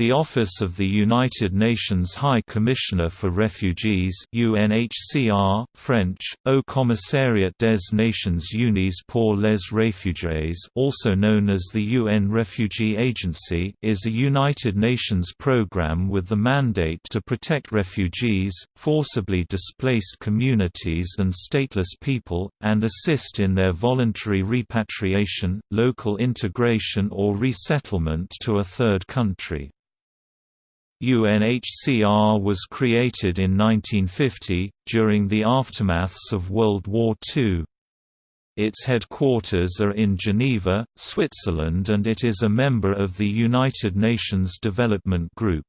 The Office of the United Nations High Commissioner for Refugees UNHCR, French, Haut Commissariat des Nations Unies pour les Réfugiés also known as the UN Refugee Agency is a United Nations program with the mandate to protect refugees, forcibly displaced communities and stateless people, and assist in their voluntary repatriation, local integration or resettlement to a third country. UNHCR was created in 1950, during the aftermaths of World War II. Its headquarters are in Geneva, Switzerland and it is a member of the United Nations Development Group.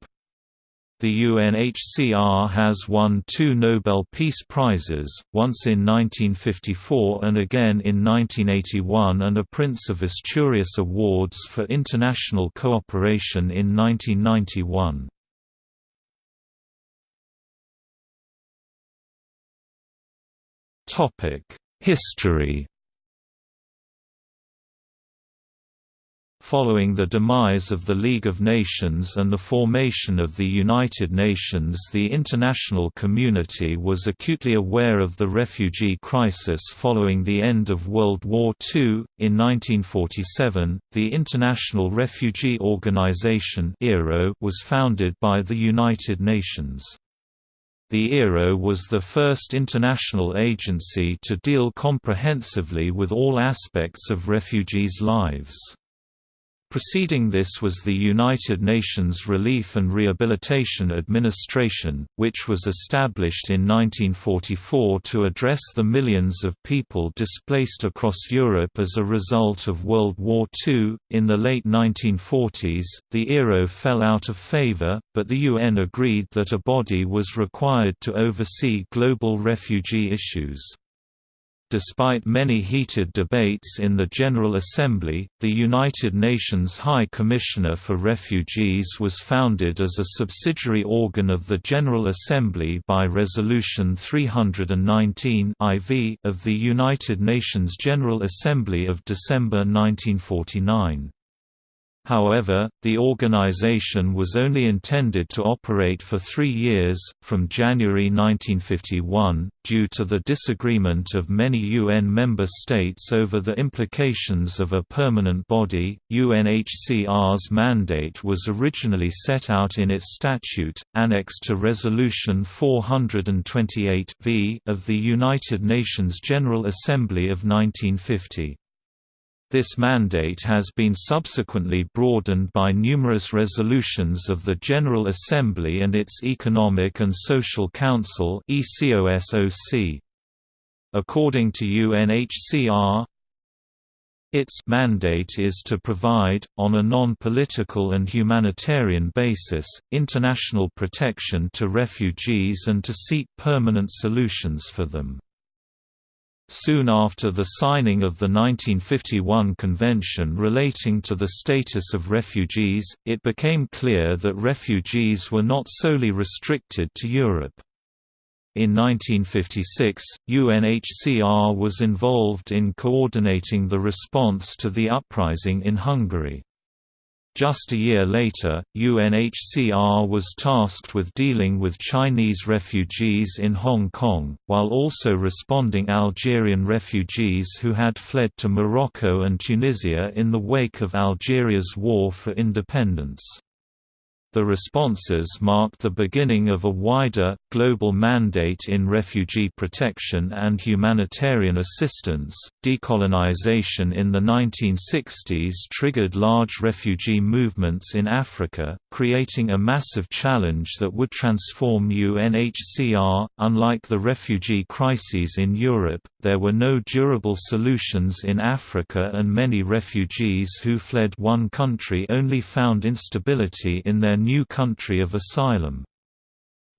The UNHCR has won two Nobel Peace Prizes, once in 1954 and again in 1981 and a Prince of Asturias Awards for International Cooperation in 1991. History Following the demise of the League of Nations and the formation of the United Nations the international community was acutely aware of the refugee crisis following the end of World War II. In 1947, the International Refugee Organization was founded by the United Nations. The IRO was the first international agency to deal comprehensively with all aspects of refugees' lives. Preceding this was the United Nations Relief and Rehabilitation Administration, which was established in 1944 to address the millions of people displaced across Europe as a result of World War II. In the late 1940s, the IRO fell out of favor, but the UN agreed that a body was required to oversee global refugee issues. Despite many heated debates in the General Assembly, the United Nations High Commissioner for Refugees was founded as a subsidiary organ of the General Assembly by Resolution 319 IV of the United Nations General Assembly of December 1949. However, the organization was only intended to operate for three years, from January 1951, due to the disagreement of many UN member states over the implications of a permanent body. UNHCR's mandate was originally set out in its statute, annexed to Resolution 428 v of the United Nations General Assembly of 1950. This mandate has been subsequently broadened by numerous resolutions of the General Assembly and its Economic and Social Council According to UNHCR, its mandate is to provide, on a non-political and humanitarian basis, international protection to refugees and to seek permanent solutions for them. Soon after the signing of the 1951 Convention relating to the status of refugees, it became clear that refugees were not solely restricted to Europe. In 1956, UNHCR was involved in coordinating the response to the uprising in Hungary. Just a year later, UNHCR was tasked with dealing with Chinese refugees in Hong Kong, while also responding Algerian refugees who had fled to Morocco and Tunisia in the wake of Algeria's war for independence. The responses marked the beginning of a wider, global mandate in refugee protection and humanitarian assistance. Decolonization in the 1960s triggered large refugee movements in Africa, creating a massive challenge that would transform UNHCR. Unlike the refugee crises in Europe, there were no durable solutions in Africa, and many refugees who fled one country only found instability in their new country of asylum.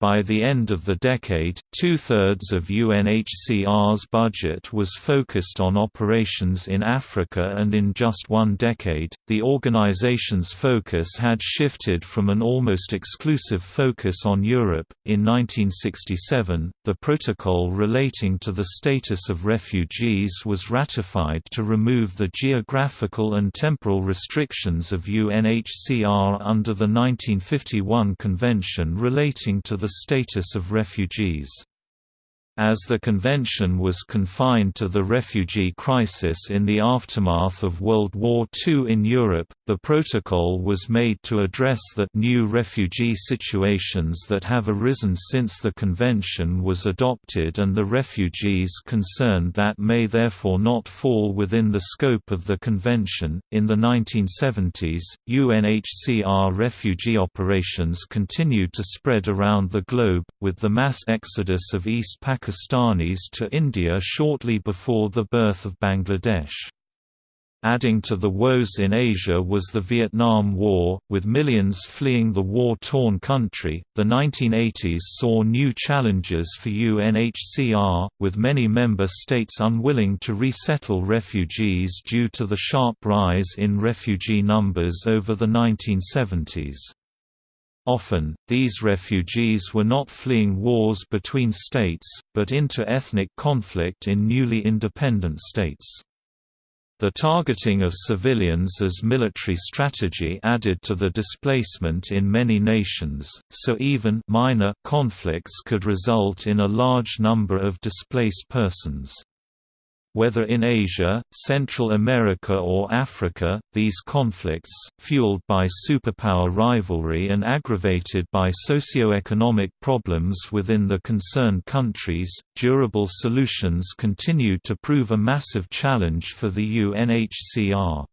By the end of the decade, two-thirds of UNHCR's budget was focused on operations in Africa and in just one decade, the organization's focus had shifted from an almost exclusive focus on Europe. In 1967, the protocol relating to the status of refugees was ratified to remove the geographical and temporal restrictions of UNHCR under the 1951 Convention relating to the status of refugees. As the convention was confined to the refugee crisis in the aftermath of World War II in Europe, the protocol was made to address the new refugee situations that have arisen since the convention was adopted and the refugees concerned that may therefore not fall within the scope of the convention. In the 1970s, UNHCR refugee operations continued to spread around the globe, with the mass exodus of East Pakistan Pakistanis to India shortly before the birth of Bangladesh. Adding to the woes in Asia was the Vietnam War, with millions fleeing the war-torn country. The 1980s saw new challenges for UNHCR, with many member states unwilling to resettle refugees due to the sharp rise in refugee numbers over the 1970s. Often, these refugees were not fleeing wars between states, but inter-ethnic conflict in newly independent states. The targeting of civilians as military strategy added to the displacement in many nations, so even minor conflicts could result in a large number of displaced persons. Whether in Asia, Central America or Africa, these conflicts, fueled by superpower rivalry and aggravated by socio-economic problems within the concerned countries, durable solutions continued to prove a massive challenge for the UNHCR.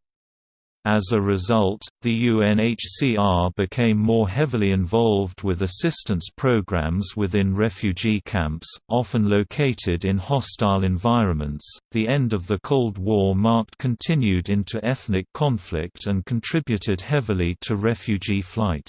As a result, the UNHCR became more heavily involved with assistance programs within refugee camps, often located in hostile environments. The end of the Cold War marked continued inter-ethnic conflict and contributed heavily to refugee flight.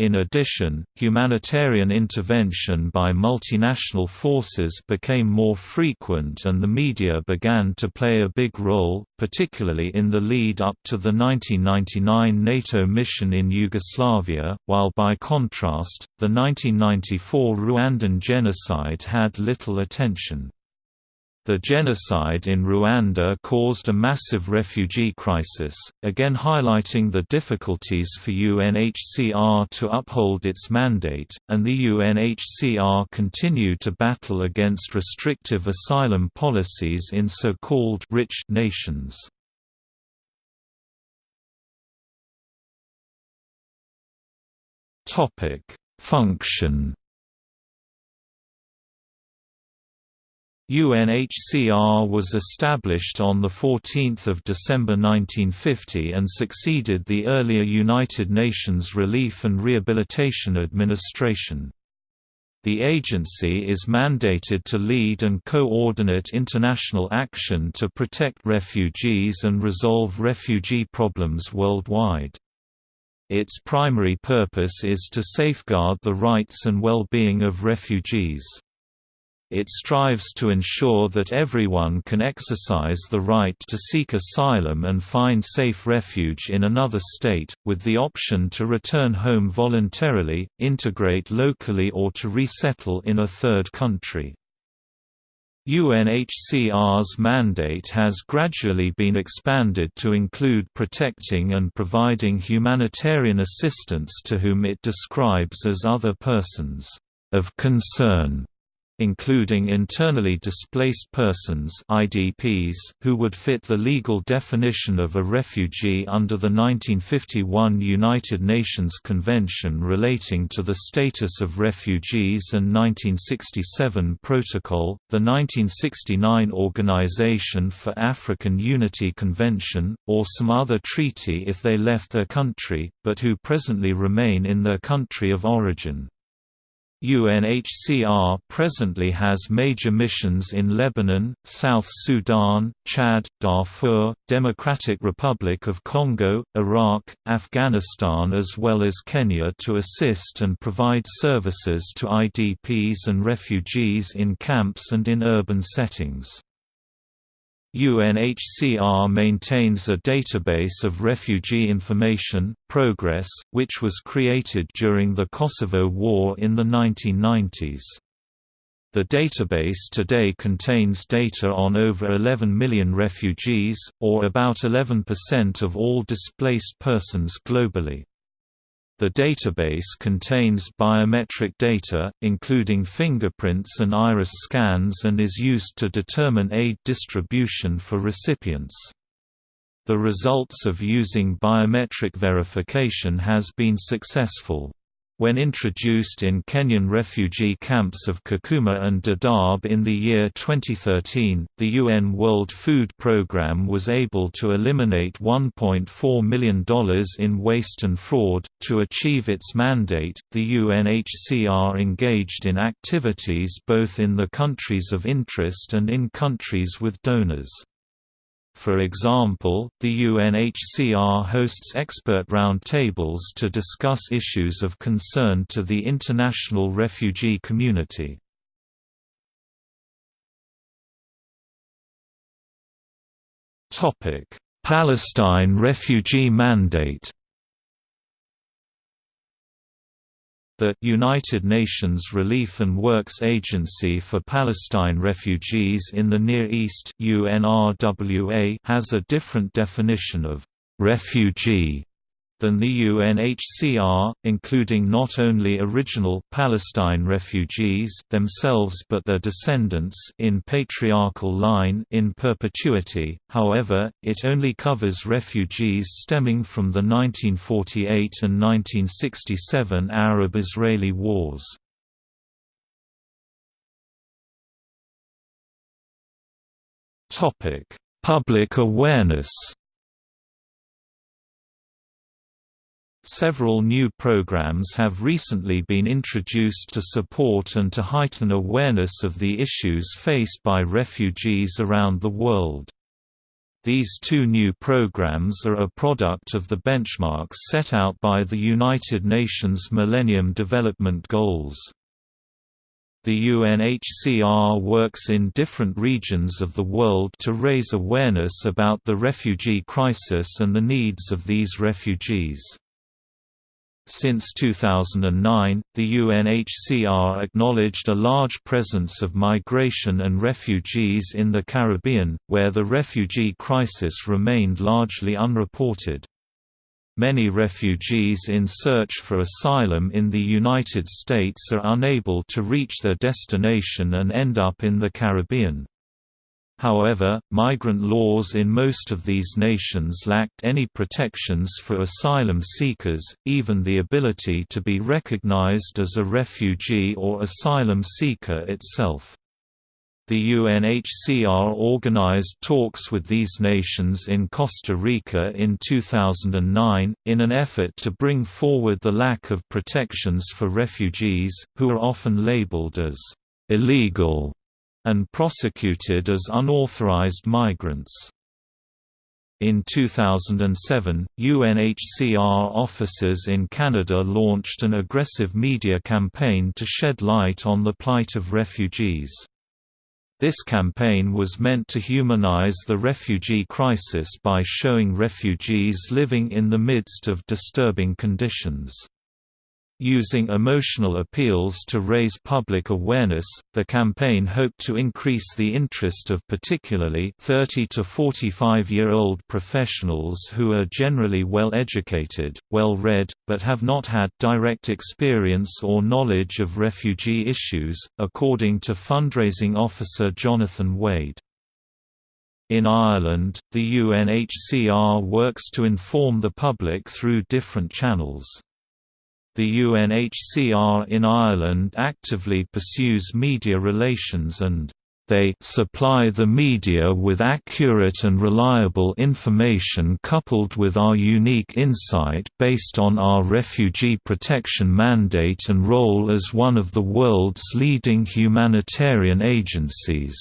In addition, humanitarian intervention by multinational forces became more frequent and the media began to play a big role, particularly in the lead up to the 1999 NATO mission in Yugoslavia, while by contrast, the 1994 Rwandan genocide had little attention. The genocide in Rwanda caused a massive refugee crisis, again highlighting the difficulties for UNHCR to uphold its mandate, and the UNHCR continued to battle against restrictive asylum policies in so-called rich nations. Function UNHCR was established on 14 December 1950 and succeeded the earlier United Nations Relief and Rehabilitation Administration. The agency is mandated to lead and coordinate international action to protect refugees and resolve refugee problems worldwide. Its primary purpose is to safeguard the rights and well-being of refugees. It strives to ensure that everyone can exercise the right to seek asylum and find safe refuge in another state, with the option to return home voluntarily, integrate locally or to resettle in a third country. UNHCR's mandate has gradually been expanded to include protecting and providing humanitarian assistance to whom it describes as other persons of concern including internally displaced persons IDPs, who would fit the legal definition of a refugee under the 1951 United Nations Convention relating to the status of refugees and 1967 Protocol, the 1969 Organization for African Unity Convention, or some other treaty if they left their country, but who presently remain in their country of origin. UNHCR presently has major missions in Lebanon, South Sudan, Chad, Darfur, Democratic Republic of Congo, Iraq, Afghanistan as well as Kenya to assist and provide services to IDPs and refugees in camps and in urban settings. UNHCR maintains a database of refugee information, proGres, which was created during the Kosovo War in the 1990s. The database today contains data on over 11 million refugees, or about 11% of all displaced persons globally. The database contains biometric data, including fingerprints and iris scans and is used to determine aid distribution for recipients. The results of using biometric verification has been successful. When introduced in Kenyan refugee camps of Kakuma and Dadaab in the year 2013, the UN World Food Programme was able to eliminate $1.4 million in waste and fraud. To achieve its mandate, the UNHCR engaged in activities both in the countries of interest and in countries with donors. For example, the UNHCR hosts expert roundtables to discuss issues of concern to the international refugee community. Palestine refugee mandate The United Nations Relief and Works Agency for Palestine Refugees in the Near East (UNRWA) has a different definition of «refugee» than the UNHCR, including not only original Palestine refugees themselves but their descendants in patriarchal line in perpetuity. However, it only covers refugees stemming from the 1948 and 1967 Arab-Israeli wars. Topic: Public awareness Several new programs have recently been introduced to support and to heighten awareness of the issues faced by refugees around the world. These two new programs are a product of the benchmarks set out by the United Nations Millennium Development Goals. The UNHCR works in different regions of the world to raise awareness about the refugee crisis and the needs of these refugees. Since 2009, the UNHCR acknowledged a large presence of migration and refugees in the Caribbean, where the refugee crisis remained largely unreported. Many refugees in search for asylum in the United States are unable to reach their destination and end up in the Caribbean. However, migrant laws in most of these nations lacked any protections for asylum seekers, even the ability to be recognized as a refugee or asylum seeker itself. The UNHCR organized talks with these nations in Costa Rica in 2009, in an effort to bring forward the lack of protections for refugees, who are often labeled as illegal and prosecuted as unauthorized migrants. In 2007, UNHCR officers in Canada launched an aggressive media campaign to shed light on the plight of refugees. This campaign was meant to humanize the refugee crisis by showing refugees living in the midst of disturbing conditions. Using emotional appeals to raise public awareness, the campaign hoped to increase the interest of particularly 30 to 45-year-old professionals who are generally well educated, well read, but have not had direct experience or knowledge of refugee issues, according to fundraising officer Jonathan Wade. In Ireland, the UNHCR works to inform the public through different channels. The UNHCR in Ireland actively pursues media relations and They supply the media with accurate and reliable information coupled with our unique insight based on our refugee protection mandate and role as one of the world's leading humanitarian agencies.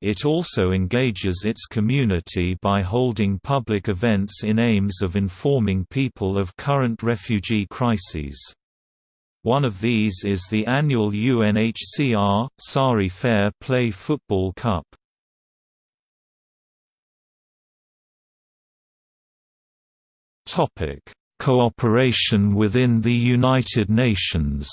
It also engages its community by holding public events in aims of informing people of current refugee crises. One of these is the annual UNHCR, Sari Fair Play Football Cup. Cooperation within the United Nations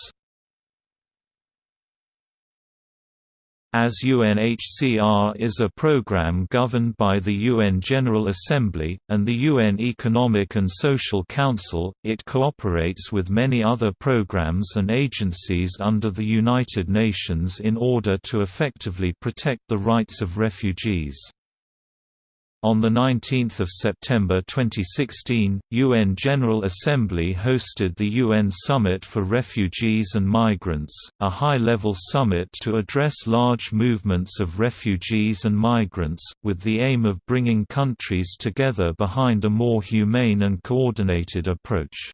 As UNHCR is a program governed by the UN General Assembly, and the UN Economic and Social Council, it cooperates with many other programs and agencies under the United Nations in order to effectively protect the rights of refugees. On 19 September 2016, UN General Assembly hosted the UN Summit for Refugees and Migrants, a high-level summit to address large movements of refugees and migrants, with the aim of bringing countries together behind a more humane and coordinated approach.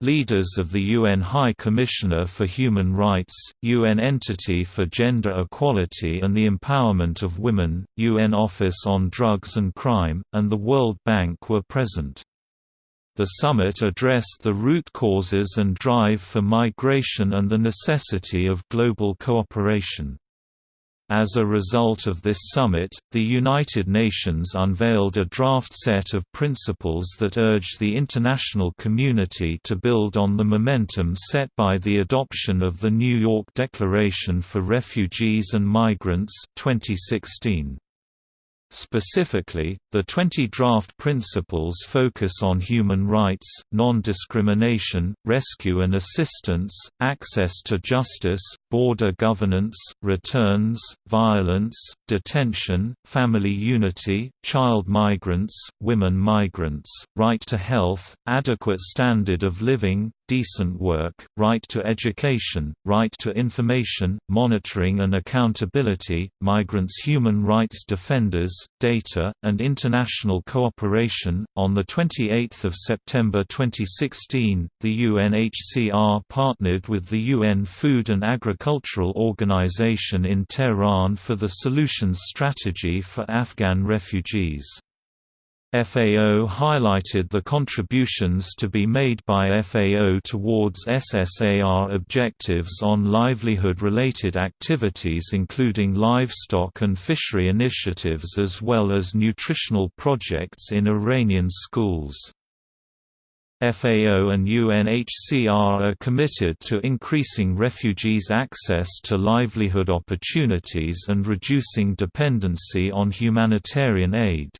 Leaders of the UN High Commissioner for Human Rights, UN Entity for Gender Equality and the Empowerment of Women, UN Office on Drugs and Crime, and the World Bank were present. The summit addressed the root causes and drive for migration and the necessity of global cooperation. As a result of this summit, the United Nations unveiled a draft set of principles that urge the international community to build on the momentum set by the adoption of the New York Declaration for Refugees and Migrants 2016. Specifically, the 20 draft principles focus on human rights, non-discrimination, rescue and assistance, access to justice, border governance, returns, violence, detention, family unity, child migrants, women migrants, right to health, adequate standard of living, decent work, right to education, right to information, monitoring and accountability, migrants' human rights defenders, data, and international cooperation. On the 28th of September 2016, the UNHCR partnered with the UN Food and Agricultural Organization in Tehran for the Solutions Strategy for Afghan Refugees. FAO highlighted the contributions to be made by FAO towards SSAR objectives on livelihood-related activities including livestock and fishery initiatives as well as nutritional projects in Iranian schools. FAO and UNHCR are committed to increasing refugees' access to livelihood opportunities and reducing dependency on humanitarian aid.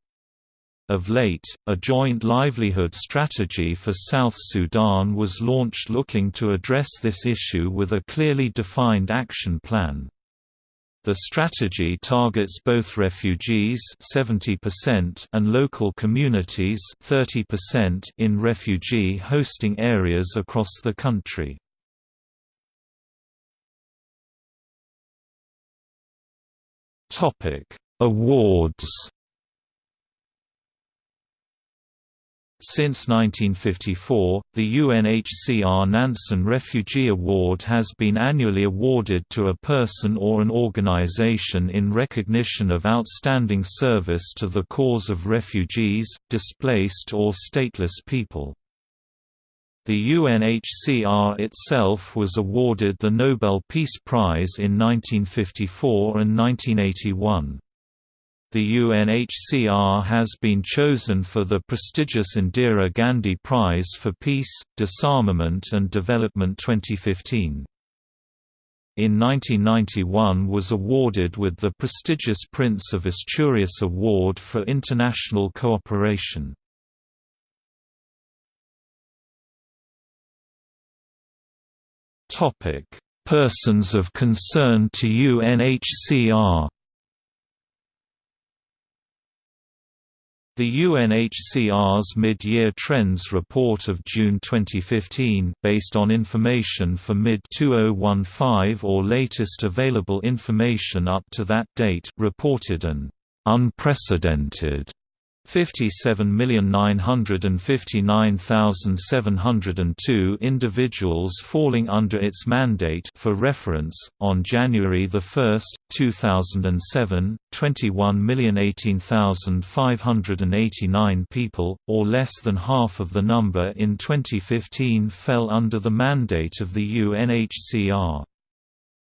Of late, a joint livelihood strategy for South Sudan was launched looking to address this issue with a clearly defined action plan. The strategy targets both refugees 70% and local communities 30% in refugee hosting areas across the country. Awards Since 1954, the UNHCR Nansen Refugee Award has been annually awarded to a person or an organization in recognition of outstanding service to the cause of refugees, displaced or stateless people. The UNHCR itself was awarded the Nobel Peace Prize in 1954 and 1981 the UNHCR has been chosen for the prestigious Indira Gandhi Prize for Peace, Disarmament and Development 2015. In 1991 was awarded with the prestigious Prince of Asturias Award for International Cooperation. Persons of concern to UNHCR The UNHCR's mid-year trends report of June 2015 based on information for mid-2015 or latest available information up to that date reported an unprecedented 57,959,702 individuals falling under its mandate for reference, on January 1, 2007, 21,018,589 people, or less than half of the number in 2015 fell under the mandate of the UNHCR.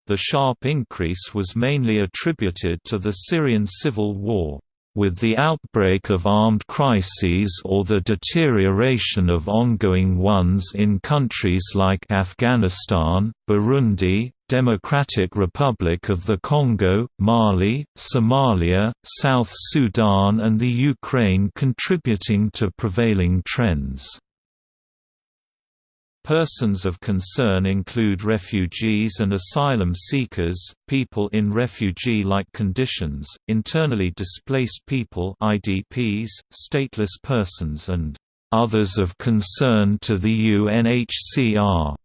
The sharp increase was mainly attributed to the Syrian civil war. With the outbreak of armed crises or the deterioration of ongoing ones in countries like Afghanistan, Burundi, Democratic Republic of the Congo, Mali, Somalia, South Sudan and the Ukraine contributing to prevailing trends. Persons of concern include refugees and asylum seekers, people in refugee-like conditions, internally displaced people IDPs, stateless persons and others of concern to the UNHCR.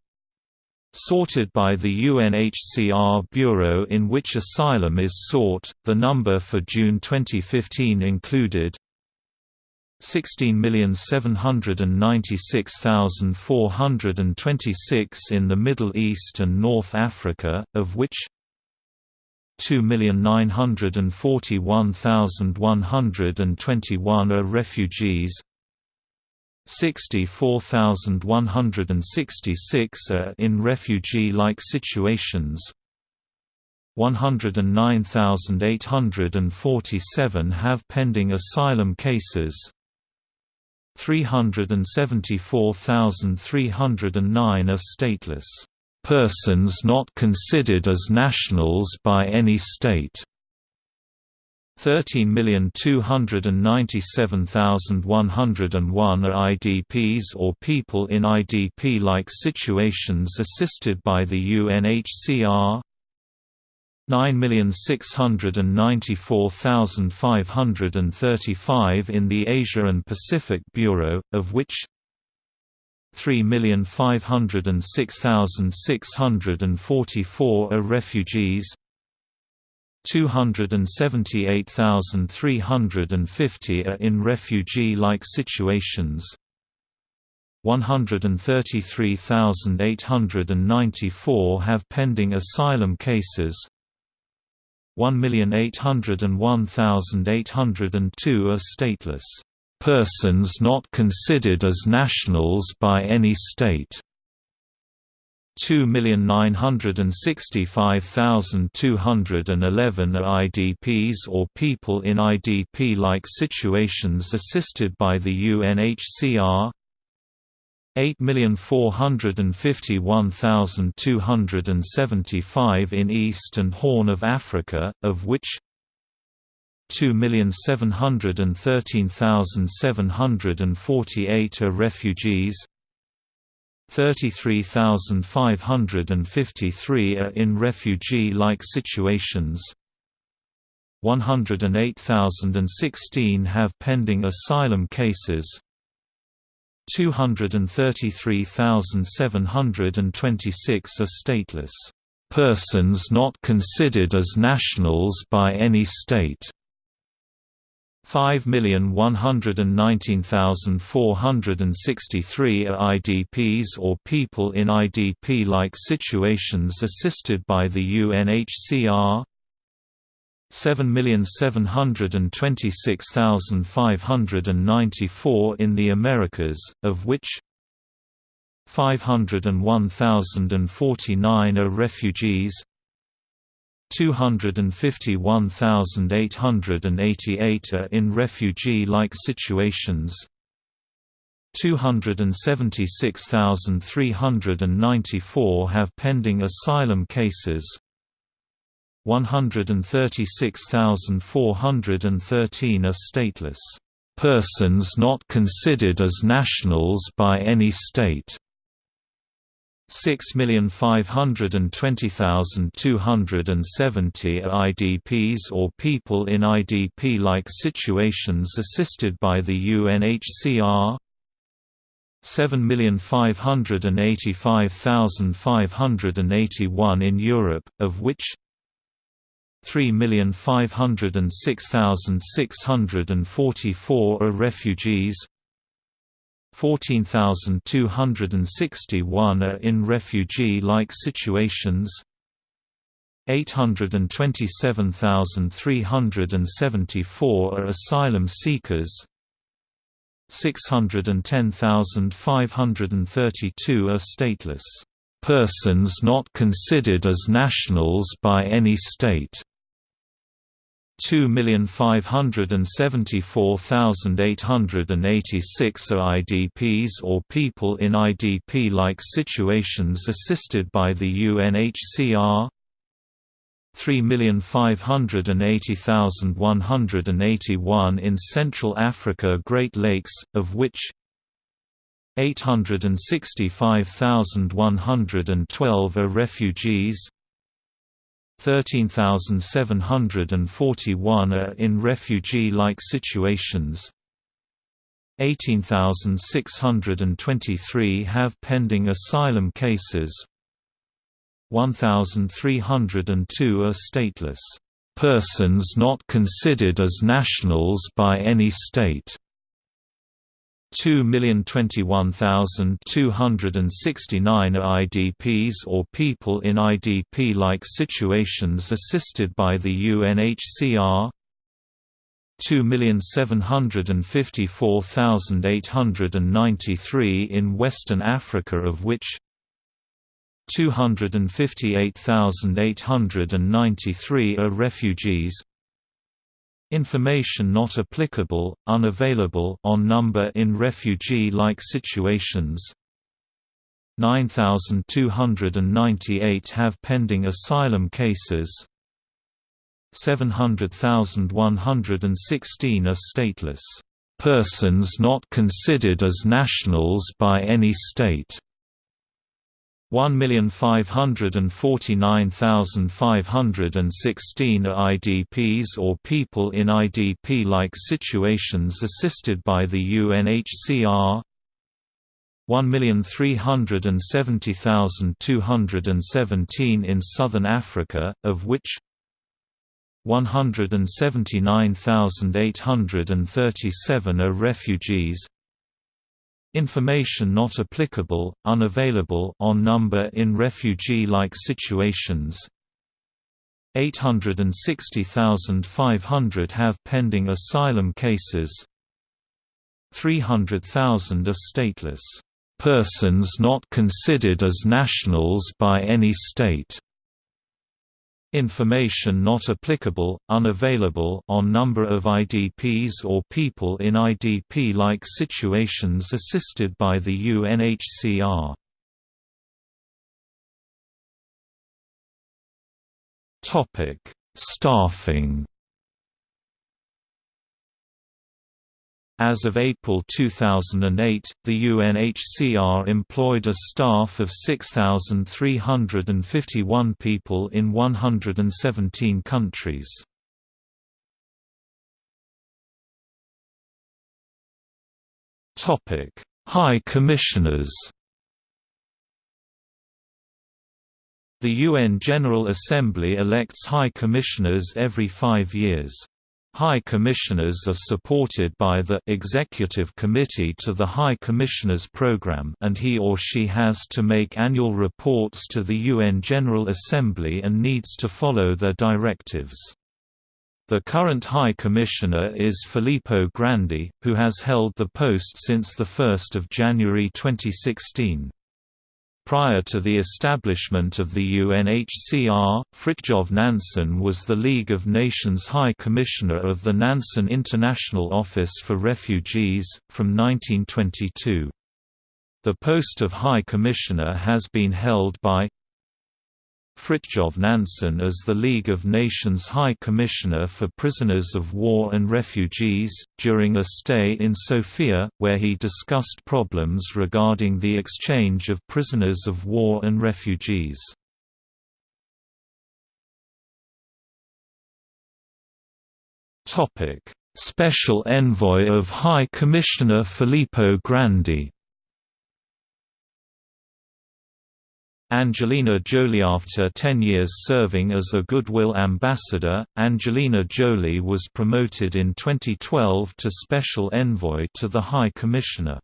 Sorted by the UNHCR Bureau in which asylum is sought, the number for June 2015 included 16,796,426 in the Middle East and North Africa, of which 2,941,121 are refugees 64,166 are in refugee-like situations 109,847 have pending asylum cases 374,309 are stateless persons not considered as nationals by any state. 13,297,101 are IDPs or people in IDP-like situations assisted by the UNHCR 9,694,535 in the Asia and Pacific Bureau, of which 3,506,644 are refugees 278,350 are in refugee-like situations 133,894 have pending asylum cases 1,801,802 are stateless persons not considered as nationals by any state. 2,965,211 are IDPs or people in IDP-like situations assisted by the UNHCR 8,451,275 in East and Horn of Africa, of which 2,713,748 are refugees 33,553 are in refugee-like situations 108,016 have pending asylum cases 233,726 are stateless persons not considered as nationals by any state. 5,119,463 are IDPs or people in IDP-like situations assisted by the UNHCR 7,726,594 in the Americas, of which 501,049 are refugees 251,888 are in refugee-like situations 276,394 have pending asylum cases 136,413 are stateless persons not considered as nationals by any state. 6,520,270 are IDPs or people in IDP-like situations assisted by the UNHCR 7,585,581 in Europe, of which 3,506,644 are refugees. 14,261 are in refugee-like situations. 827,374 are asylum seekers. 610,532 are stateless. Persons not considered as nationals by any state 2,574,886 are IDPs or people in IDP-like situations assisted by the UNHCR 3,580,181 in Central Africa Great Lakes, of which 865,112 are refugees 13,741 are in refugee-like situations. 18,623 have pending asylum cases. 1,302 are stateless. Persons not considered as nationals by any state 2,021,269 are IDPs or people in IDP-like situations assisted by the UNHCR 2,754,893 in Western Africa of which 258,893 are refugees Information not applicable, unavailable on number in refugee-like situations. 9,298 have pending asylum cases. 700,116 are stateless. Persons not considered as nationals by any state 1,549,516 are IDPs or people in IDP-like situations assisted by the UNHCR 1,370,217 in Southern Africa, of which 179,837 are refugees Information not applicable, unavailable on number in refugee-like situations. 860,500 have pending asylum cases. 300,000 are stateless. Persons not considered as nationals by any state Information not applicable, unavailable on number of IDPs or people in IDP-like situations assisted by the UNHCR. Staffing As of April 2008, the UNHCR employed a staff of 6,351 people in 117 countries. High Commissioners The UN General Assembly elects High Commissioners every five years. High Commissioners are supported by the Executive Committee to the High Commissioners Program and he or she has to make annual reports to the UN General Assembly and needs to follow their directives. The current High Commissioner is Filippo Grandi, who has held the post since 1 January 2016. Prior to the establishment of the UNHCR, Fridtjof Nansen was the League of Nations High Commissioner of the Nansen International Office for Refugees, from 1922. The post of High Commissioner has been held by Fridtjof Nansen as the League of Nations High Commissioner for Prisoners of War and Refugees, during a stay in Sofia, where he discussed problems regarding the exchange of prisoners of war and refugees. Special Envoy of High Commissioner Filippo Grandi Angelina Jolie After 10 years serving as a Goodwill Ambassador, Angelina Jolie was promoted in 2012 to Special Envoy to the High Commissioner.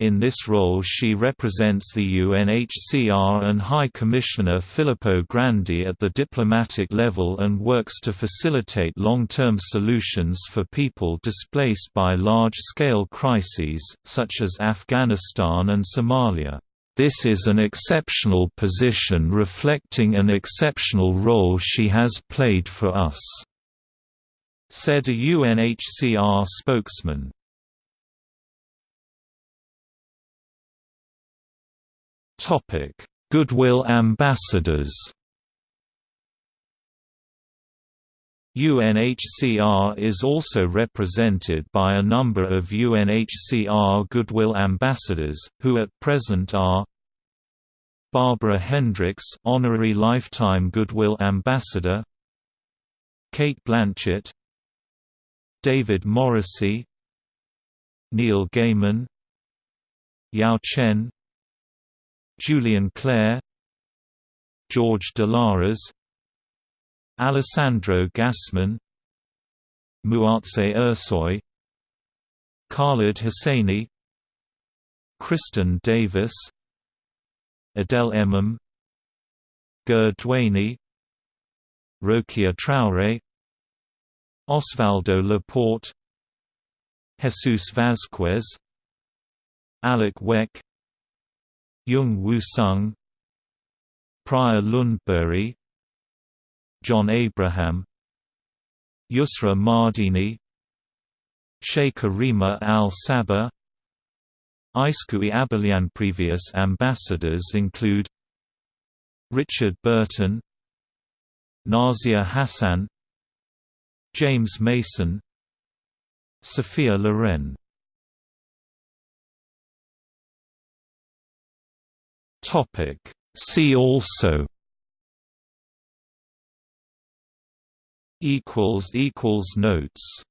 In this role she represents the UNHCR and High Commissioner Filippo Grandi at the diplomatic level and works to facilitate long-term solutions for people displaced by large-scale crises, such as Afghanistan and Somalia. This is an exceptional position reflecting an exceptional role she has played for us," said a UNHCR spokesman. Goodwill ambassadors UNHCR is also represented by a number of UNHCR Goodwill Ambassadors, who at present are Barbara Hendricks Honorary Lifetime Goodwill Ambassador Cate Blanchett David Morrissey Neil Gaiman Yao Chen Julien Clerc George Dalaras Alessandro Gassman Muazzez Ersoy Khaled Hosseini Kristin Davis Adel Emam Ger Duany Rokia Traore Osvaldo Laporte Jesus Vazquez Alek Wek Jung Woo Sung Prior Lundberg John Abraham Yusra Mardini Sheikh Rima al-Sabah Iskui Abelian Previous ambassadors include Richard Burton Nazia Hassan James Mason Sophia Loren. See also equals equals notes